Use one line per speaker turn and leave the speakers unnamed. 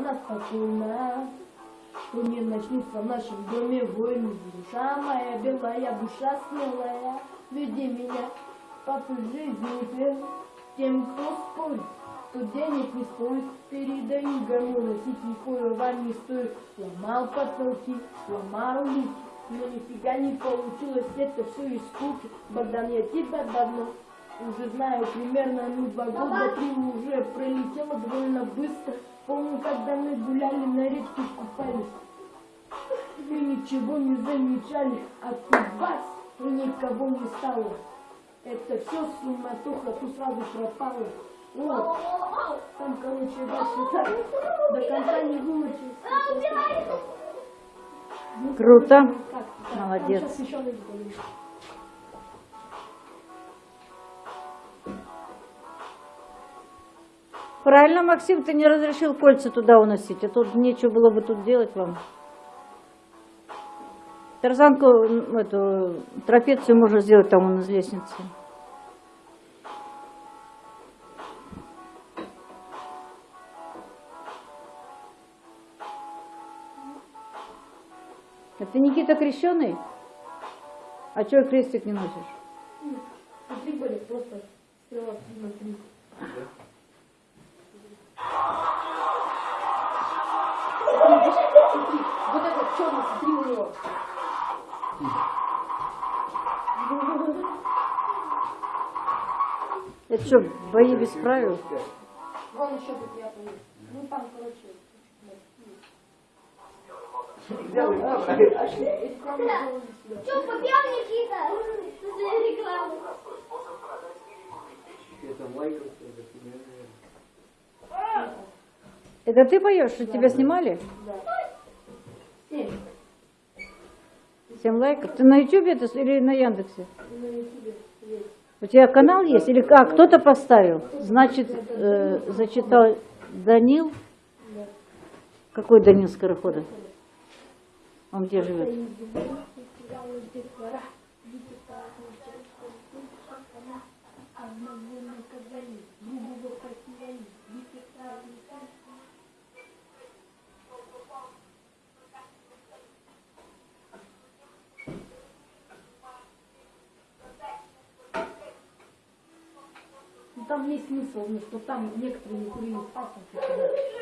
она спокойна. Что не начнется в нашем доме войны. Душа моя белая, душа смелая, веди меня по жизни. Тем, кто спорит, что денег не стоит, передаю гормон, носить никакой вам не стоит. Ломал потолки, ломал лики, но нифига не получилось, это все из скуки. Богдан, я тебя давно уже знаю, примерно ну два года, три уже пролетело довольно быстро. Помню, когда мы гуляли на речке, купались. Мы ничего не замечали, а тут бац, и никого не стало. Это все суматоха, тут сразу пропало. Вот, там, короче, дальше так, до конца не выучился. Ну,
Круто. Молодец. Правильно, Максим, ты не разрешил кольца туда уносить, а тут нечего было бы тут делать вам. Тарзанку, эту трапецию можно сделать там вон из лестницы. А ты, Никита, крещеный? А чего крестик не носишь?
Были просто вот это черный, смотри у него.
Это что, бои без правил?
Вон еще тут я помню. Ну там, короче.
Что, попел Никита? За рекламу.
Это ты поешь, что тебя снимали?
Семь.
Семь лайков. Ты на ютубе это или на Яндексе?
На ютубе есть.
У тебя канал есть? Или как? Кто-то поставил? Значит, э, зачитал Данил. Какой Данил Скорохода? Он где живет?
Там есть смысл, ну, что там некоторые не курили в.